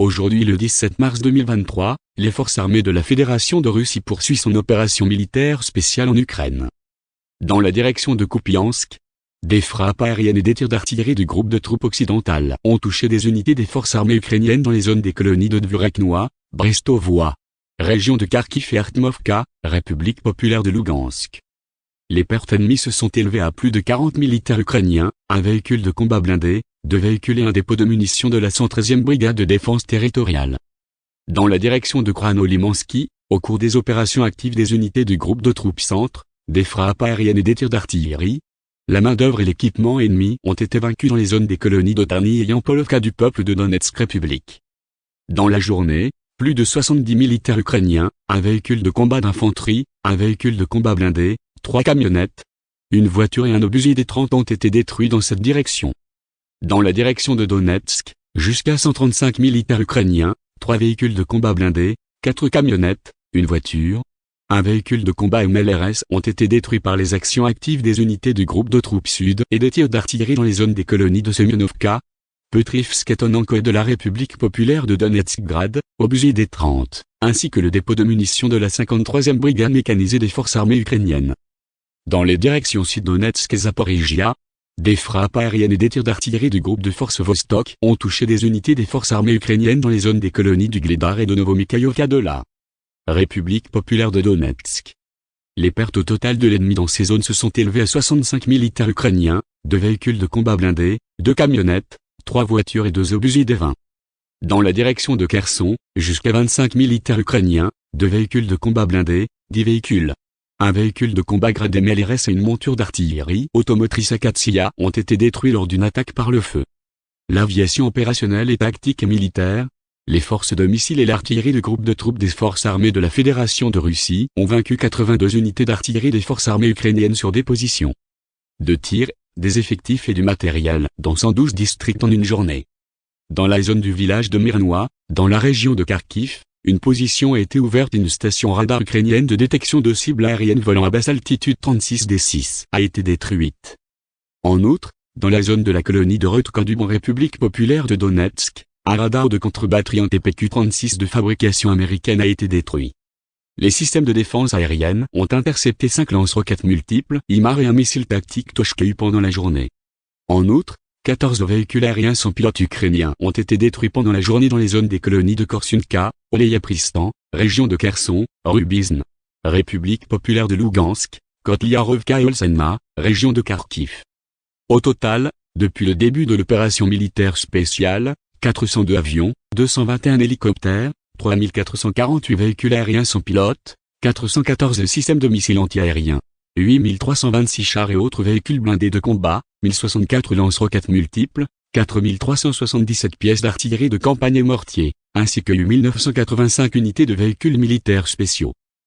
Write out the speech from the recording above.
Aujourd'hui le 17 mars 2023, les forces armées de la Fédération de Russie poursuivent son opération militaire spéciale en Ukraine. Dans la direction de Kupiansk, des frappes aériennes et des tirs d'artillerie du groupe de troupes occidentales ont touché des unités des forces armées ukrainiennes dans les zones des colonies de Dvuraknoa, Brestovoa, région de Kharkiv et Artmovka, République populaire de Lugansk. Les pertes ennemies se sont élevées à plus de 40 militaires ukrainiens, un véhicule de combat blindé, deux véhicules et un dépôt de munitions de la 113e brigade de défense territoriale. Dans la direction de Krano-Limansky, au cours des opérations actives des unités du groupe de troupes centre, des frappes aériennes et des tirs d'artillerie, la main-d'œuvre et l'équipement ennemis ont été vaincus dans les zones des colonies d'Otarny et Yampolovka du peuple de Donetsk République. Dans la journée, plus de 70 militaires ukrainiens, un véhicule de combat d'infanterie, un véhicule de combat blindé, trois camionnettes, une voiture et un obusier des 30 ont été détruits dans cette direction. Dans la direction de Donetsk, jusqu'à 135 militaires ukrainiens, trois véhicules de combat blindés, quatre camionnettes, une voiture, un véhicule de combat MLRS ont été détruits par les actions actives des unités du groupe de troupes sud et des tirs d'artillerie dans les zones des colonies de Semyonovka, Petrivsk et de la République populaire de Donetsk-Grad, obusier des 30, ainsi que le dépôt de munitions de la 53e brigade mécanisée des forces armées ukrainiennes. Dans les directions Sud-Donetsk et Zaporizhia, des frappes aériennes et des tirs d'artillerie du groupe de forces Vostok ont touché des unités des forces armées ukrainiennes dans les zones des colonies du Gledar et de Novomikhaïovka de la République populaire de Donetsk. Les pertes au total de l'ennemi dans ces zones se sont élevées à 65 militaires ukrainiens, deux véhicules de combat blindés, deux camionnettes, trois voitures et deux obusiers des 20. Dans la direction de Kherson, jusqu'à 25 militaires ukrainiens, deux véhicules de combat blindés, dix véhicules, un véhicule de combat grade MLRS et une monture d'artillerie automotrice Akatsia ont été détruits lors d'une attaque par le feu. L'aviation opérationnelle et tactique et militaire, les forces de missiles et l'artillerie du groupe de troupes des forces armées de la Fédération de Russie ont vaincu 82 unités d'artillerie des forces armées ukrainiennes sur des positions de tir, des effectifs et du matériel dans 112 districts en une journée. Dans la zone du village de Myrnois, dans la région de Kharkiv, une position a été ouverte une station radar ukrainienne de détection de cibles aériennes volant à basse altitude 36 D6 a été détruite. En outre, dans la zone de la colonie de Rotkan en République populaire de Donetsk, un radar de contre-batterie en TPQ-36 de fabrication américaine a été détruit. Les systèmes de défense aérienne ont intercepté cinq lance-roquettes multiples, IMAR et un missile tactique Toshkeu pendant la journée. En outre, 14 véhicules aériens sans pilote ukrainiens ont été détruits pendant la journée dans les zones des colonies de Korsunka, Oleyapristan, région de Kherson, Rubizn, République populaire de Lugansk, Kotliarovka et Olsenma, région de Kharkiv. Au total, depuis le début de l'opération militaire spéciale, 402 avions, 221 hélicoptères, 3448 véhicules aériens sans pilote, 414 systèmes de missiles antiaériens, 8326 chars et autres véhicules blindés de combat, 1064 lance-roquettes multiples, 4377 pièces d'artillerie de campagne et mortier, ainsi que 8985 unités de véhicules militaires spéciaux.